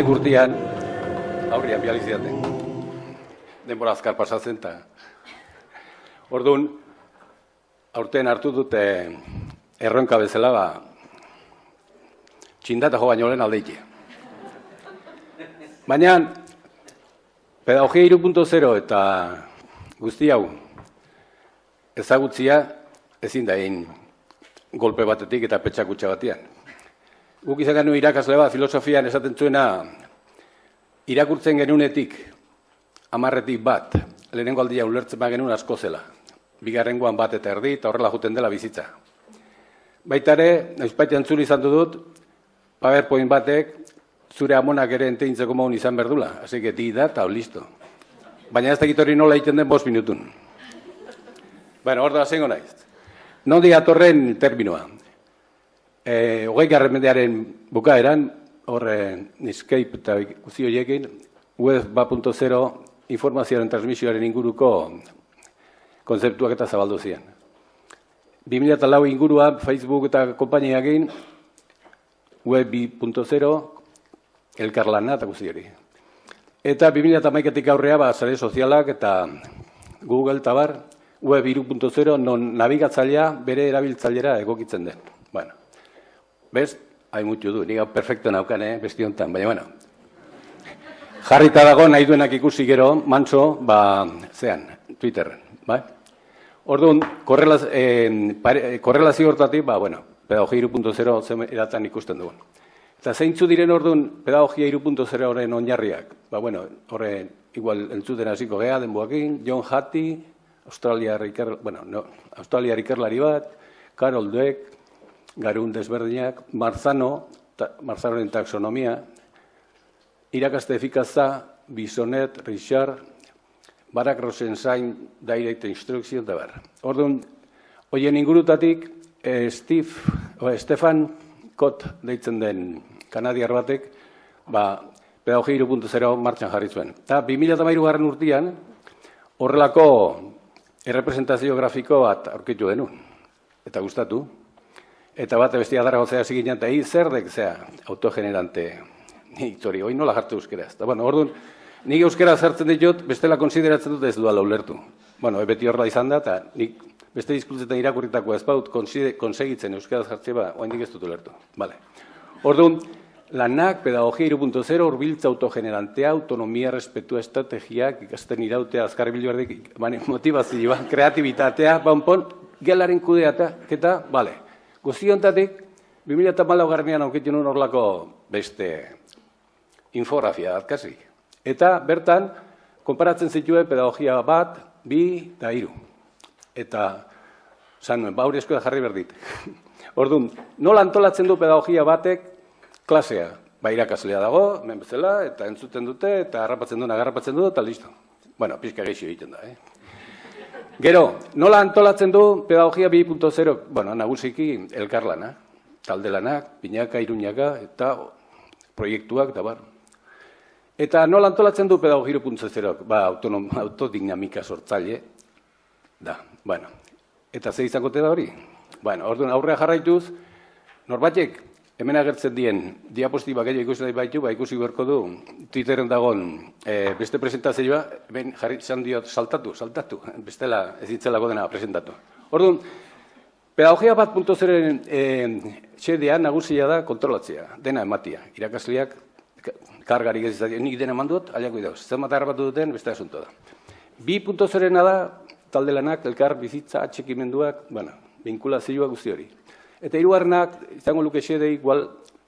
nek urtean, aurrian bializiaten, denbora azkar pasatzen, eta orduan, aurten hartu dute erronka bezala, ba, txindata jo baino lehen aldeite. Baina, pedagogia 3.0 eta guzti hau, ezagutzia ezin da egin golpe batetik eta petxakutxa batian. Guk izan genuen irakasle bat, filosofian esaten zuena, irakurtzen genunetik, amarretik bat, lehenengo aldia ulertzen genuen asko zela. Bigarrengoan bat eta erdi, eta horrela juten dela bizitza. Baita ere, naizpaitean zuri izan dut, PowerPoint batek, zure amonak ere enteintzeko maun izan berdula. Asi que di da, eta listo. Baina ez dakit hori nola egiten den bost minutun. Bueno, hor da zengo naiz. Non diatorren terminoa. E, Ogei garren bukaeran, horre Netscape eta guzti horiekin, web 2.0 informazioaren transmisioaren inguruko konzeptuak eta zabaldu zian. 2004 ingurua Facebook eta kompainiakin web 2.0 elkarlana eta guzti hori. Eta 2008 aurrea, ba, sare sozialak eta Google eta bar, web 2.0 non nabigatzailea bere erabiltzailera egokitzen den. Bueno, bez, hain mutu du, niga perfecto naukan, eh, besti honetan, baina, bueno. Jarrita dago nahi duenak ikusi gero, mantso, ba, zean, Twitterren, bai? Orduan, korrelaz, eh, korrelazio hortatik, ba, bueno, pedagogia 2.0 zen edatan ikusten dugun. Eta zeintzu diren orduan pedagogia 2.0 horren onjarriak? Ba, bueno, horre, igual entzuten hasiko gea, denboakin, John Hattie, Australia iker, bueno, no, Australia ikerlari bat, Carol Dweck, Garun desberdinak, Marzano, ta, Marzanoren taxonomia, irakaste efikazza, Bisonet, Richard, Barak Rosenzain, Direct Instruction, da ber. Orduan, hoien ingurutatik, eh, Steve, o, Stefan Kot deitzen den kanadiar batek, ba, pedagogia 2.0 martxan jarri zuen. Eta 2008 garren urtean, horrelako errepresentazio grafiko bat aurkitu denun. Eta gustatu. Eta bat bestia dara gozea hasi ginen, eta hi zer dek zea autogenerante hitori, hoi nola jartu euskera. Eta bueno, orduan, nik euskera zertzen ditut, bestela konsideratzen dut ez duala ulertu. Bueno, beti horra izan da, eta nik beste diskutzetan irakurritako ez baut, konsegitzen euskera jartzea ba, oain ez dut ulertu. Vale. Orduan, lanak, pedagogia 2.0, urbiltza autogenerantea, autonomia, respetua, estrategiak, ikasten irautea, azkarri bilberdik, motivazioa, kreatibitatea, banpon, gelaren kudeata, eta, bale, guztiontatik, 2008 garnean aukitzen un horlako beste infografia atkasi. Eta, bertan, konparatzen zituen pedagogia bat, bi, da hiru. Eta, zan bauri ba, jarri berdit. Orduan, nola antolatzen du pedagogia batek klasea, ba irakaslea dago, hemen bezala, eta entzuten dute, eta harrapatzen duena harrapatzen du, eta listo. Bueno, pizka geixio egiten da, eh? Gero, nola antolatzen du pedagogia 2.0, bueno, nagusiki elkarlana, talde lanak, pinaka, iruñaka, eta proiektuak, eta bar. Eta nola antolatzen du pedagogia 2.0, ba, autonom, autodinamika sortzaile, da, bueno. Eta ze izango da hori? Bueno, orduan aurrea jarraituz, norbatek Hemen agertzen dien diapostiba gehiago ikusi nahi baitu, ba ikusi beharko du Twitteren dagon e, beste presentazioa, hemen jarri zan diot saltatu, saltatu, bestela ez ditzelako dena presentatu. Orduan, pedagogia bat punto zeren e, txedea nagusia da kontrolatzea, dena ematia. Irakasleak kargarik ez izatea, nik dena mandut, aliako idauz. Zer mata harrapatu duten, beste asunto da. Bi punto zerena da, talde lanak, elkar, bizitza, atxekimenduak, bueno, vinkulazioa guzti hori. Eta hirugarrenak izango luke xede igual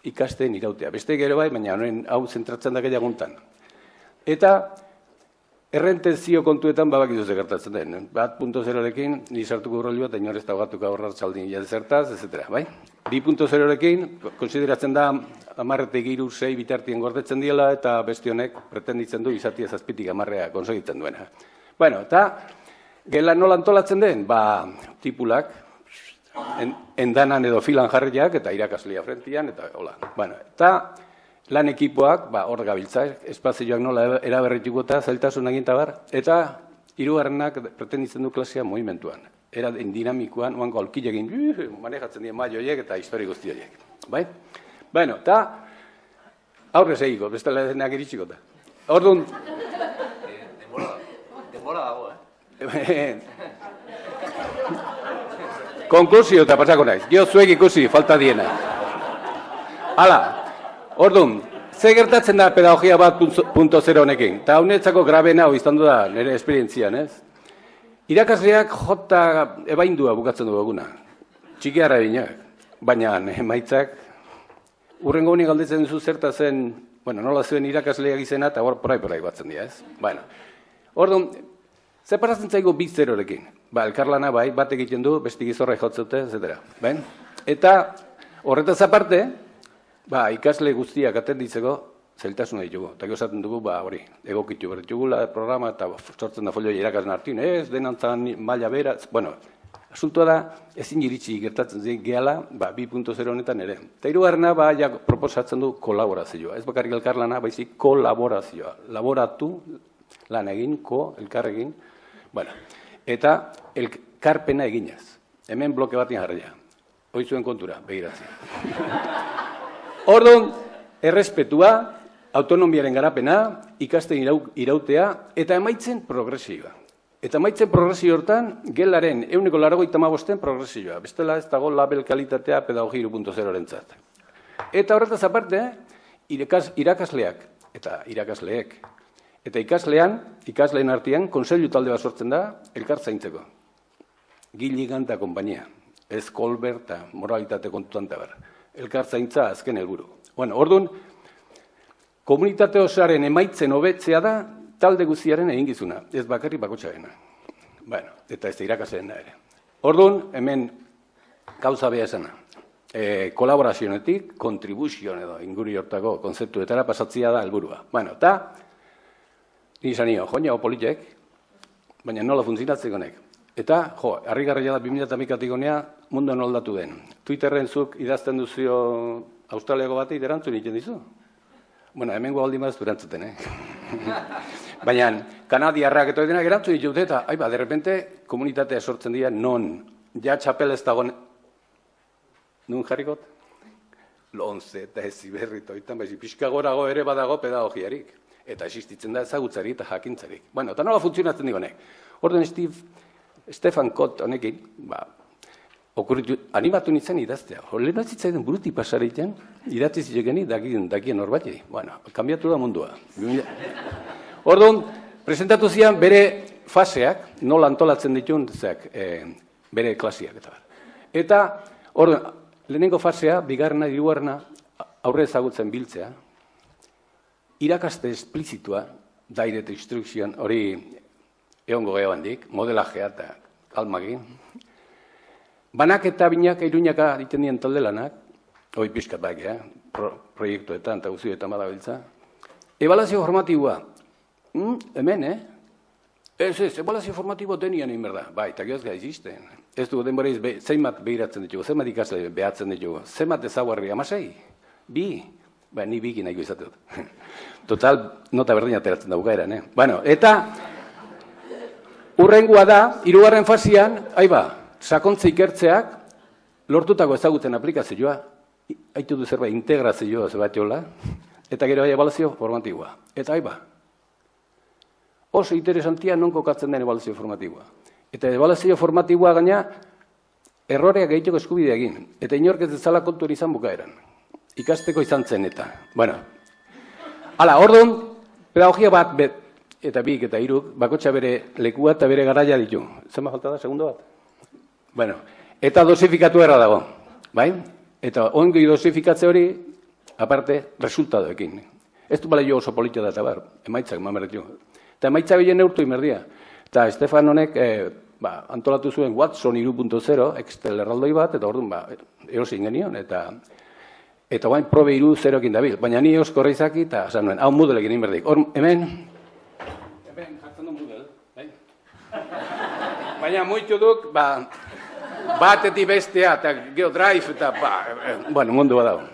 ikasten irautea. Beste gero bai, baina honen hau zentratzen da gehiaguntan. Eta errentenzio kontuetan babak ze gertatzen den. Bat punto zerorekin, ni sartuko roli bat, inorez da gatuko aurrar txaldin zertaz, etc. Bai? Bi punto zerorekin, konsideratzen da amarretek iru zei bitartien gordetzen diela, eta beste honek pretenditzen du izatia zazpitik amarrea konsegitzen duena. Bueno, eta gela nola antolatzen den? Ba, tipulak, en, endanan edo filan jarriak eta irakaslia frentian, eta hola. Bueno, eta lan ekipoak, ba, hor gabiltza, espazioak nola eraberrituko eta zailtasun egin bar, eta hirugarrenak pretenditzen du klasea movimentuan. Era dinamikoan, oango alkilegin, manejatzen dien maioiek eta histori guzti horiek. Bai? Bueno, eta Aurre segiko, bestela denak iritsiko da. Orduan, Denbora, denbora dago, eh? konklusio eta pasako naiz. Gio zuek ikusi, falta diena. Hala, orduan, ze gertatzen da pedagogia bat punto zero honekin? Eta honetzako grabena hau izan da nire esperientzian, ez? Irakasleak jota ebaindua bukatzen du eguna. Txikiara dinak. Baina emaitzak, urrengo honi galdetzen duzu zerta zen, bueno, nola zuen irakasleak izena, eta hor porai porai batzen dira, ez? Bueno, orduan, ze parazen zaigu bi zerorekin? Ba, elkarlana bai, bat egiten du, besti gizorra jotzute, etc. Ben? Eta horretaz aparte, ba, ikasle guztiak atenditzeko zailtasuna ditugu. Eta esaten dugu, ba, hori, egokitu berritugula programa eta sortzen da folio irakasen hartin, ez, denantzan maila bera, bueno, asuntoa da, ezin iritsi gertatzen zen gehala, ba, 2.0 honetan ere. Eta irugarrena, ba, ja, proposatzen du kolaborazioa. Ez bakarrik elkarlana, baizik kolaborazioa. Laboratu, lan egin, ko, elkarregin, bueno, eta elkarpena eginez. Hemen bloke bat jarria. Hoizuen kontura, begiratzen. Orduan, errespetua, autonomiaren garapena, ikasten irautea, eta emaitzen progresioa. Eta emaitzen progresio hortan, gelaren euneko larago itamabosten progresioa. Bestela ez dago label kalitatea pedagogi 2.0 rentzat. Eta horretaz aparte, irakasleak, eta irakasleek, eta ikaslean, ikasleen artean, konseilu talde bat sortzen da, elkartzaintzeko. Gili ganta kompainia, ez kolberta, moralitate kontutan tabar elkartzaintza azken helburu. Bueno, orduan, komunitate osaren emaitzen hobetzea da talde guztiaren egingizuna, ez bakarri bakotxarena. Bueno, eta ez irakasen da ere. Orduan, hemen gauza beha esana. E, kolaborazionetik, kontribuzion edo inguri hortako konzeptuetara pasatzia da helburua. Bueno, eta, ni zanio, joina politek, baina nola funtzionatzeko nek. Eta, jo, harri garria da 2008 gonea mundu aldatu den. Twitterren zuk idazten duzio australiako bati erantzun egiten dizu? Bueno, hemen gualdi maz durantzuten, eh? Baina, kanadiarrak eta denak erantzun ditut, eta, aiba, derrepente, komunitatea sortzen dira, non, ja txapel ez dagoen, nun jarrikot? Lonze eta ez ziberrito, itan baizi, pixka gorago ere badago pedagogiarik. Eta existitzen da ezagutzari eta jakintzarik. Bueno, eta nola funtzionatzen digonek? Orden Steve, Stefan Kot honekin, ba, okurritu, animatu nintzen idaztea. Horren bat zitzaidan buruti pasareiten, idatzi zilegeni dakien, dakien horbati. Bueno, kambiatu da mundua. Orduan, presentatu zian bere faseak, nola antolatzen ditun, zeak, e, bere klasiak eta Eta, orduan, lehenengo fasea, bigarrena, hirugarrena, aurre ezagutzen biltzea, irakaste esplizitua, direct instruction, hori egongo geho handik, modelajea eta kalmagin. Banak eta binak iruñaka egiten dien talde lanak, hoi pixkat bak, eh? proiektuetan eta guztietan badabiltza. Ebalazio formatiboa, mm, hemen, eh? Ez, ez, ebalazio formatibo denian egin berda. Bai, eta gehoz gai izisten. Ez du denbora be, zeimat behiratzen ditugu, zeimat ikasle behatzen ditugu, zeimat ezaguarri, amasei, bi, ba, ni bikin nahi dut. Total, nota berdin ateratzen da bukaeran, eh? Bueno, eta, Urrengua da, hirugarren fasian, aiba, sakontze ikertzeak lortutako ezaguten aplikazioa, haitu du zerbait integrazioa zerbait jola, eta gero bai ebalazio formatiboa. Eta aiba, oso interesantia non kokatzen den ebalazio formatiboa. Eta ebalazio formatiboa gaina, erroreak egiteko eskubidea egin. Eta inork ez dezala kontu izan bukaeran. Ikasteko izan zen eta. Bueno, hala, orduan, pedagogia bat, bet, eta bik eta hiruk bakotxa bere lekua eta bere garaia ditu. Zer falta da, segundo bat? Bueno, eta dosifikatu erra dago, bai? Eta ongi dosifikatze hori, aparte, resultadoekin. Ez du bale jo oso politia da eta bar, emaitzak mamerretu. Eta emaitza bilen neurtu imerdia. Eta Estefan honek, e, ba, antolatu zuen Watson 2.0, Excel erraldoi bat, eta orduan, ba, erosin genion, eta eta guain probe iru zerokin dabil. Baina ni eusko reizaki, eta, esan nuen, hau mudelekin inberdik. Hor, hemen, baina muitu duk, ba, batetik bestea, eta geho drive, eta, ba, eh, bueno, mundu bat dago.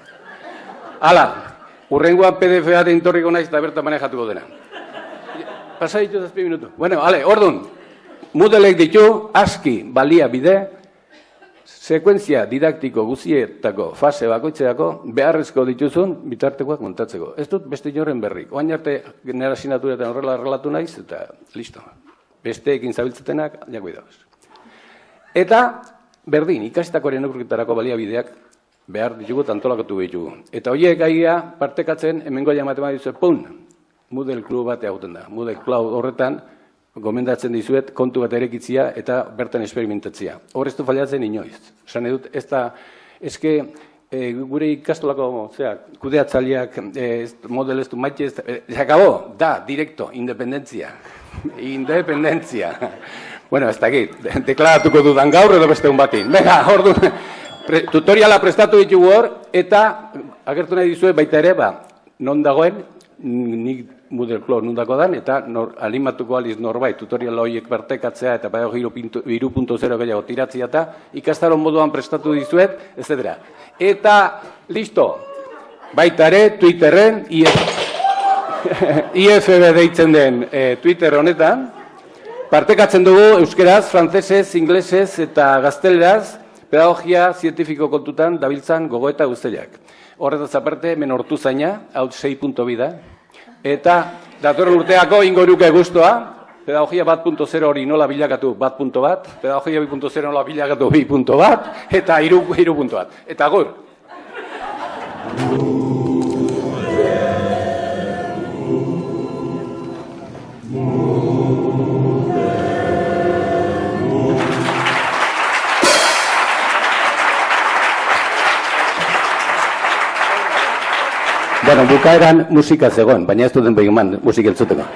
Hala, urrengoan PDF-a de intorriko naiz, eta berta manejatuko dena. Pasa ditu zazpi minutu. Bueno, ale, orduan, mudelek ditu, aski, balia bide, sekuentzia didaktiko guzietako fase bakoitzeako beharrezko dituzun bitartekoak montatzeko. Ez dut beste inoren berrik. Oain arte nera sinaturetan horrela relatu naiz, eta listo. Besteekin zabiltzetenak, jako idauz. Eta, berdin, ikasitakoaren neurritarako baliabideak behar ditugu tantolakatu ditugu. Eta horiek gaia partekatzen, hemengo matema dizu, pun, Moodle klub bat egoten da. Moodle Cloud horretan, gomendatzen dizuet kontu bat erekitzia eta bertan esperimentatzia. Hor ez du faliatzen inoiz. Esan edut, ez da, ezke, e, gure ikastolako, zera, kudeatzaliak, e, model ez du maite ez, e, jakabo, da, direkto, independentzia. independentzia. bueno, ez dakit, deklaratuko dudan gaur edo beste un batin. Venga, hor du, pre, tutoriala prestatu ditugu hor, eta agertu nahi dizuet baita ere, ba, non dagoen, nik Moodle nundako dan, eta nor, alimatuko aliz norbait tutorial horiek bertekatzea eta bai punto zero gehiago tiratzea eta ikastaron moduan prestatu dizuet, etc. Eta, listo, baita ere, Twitterren, IFB deitzen den e, Twitter honetan, partekatzen dugu euskeraz, frantzesez, inglesez eta gazteleraz, pedagogia zientifiko kontutan dabiltzan gogoeta guztiak. Horretaz aparte, menortu zaina, hau 6.2 da, Eta datorren urteako ingo nuke guztua, pedagogia bat punto zero hori nola bilakatu bat punto bat, pedagogia bi punto zero nola bilakatu bi punto bat, eta iru, iru punto bat. Eta gur. Bukaeran musika zegoen, baina ez duten behin man musik entzuteko.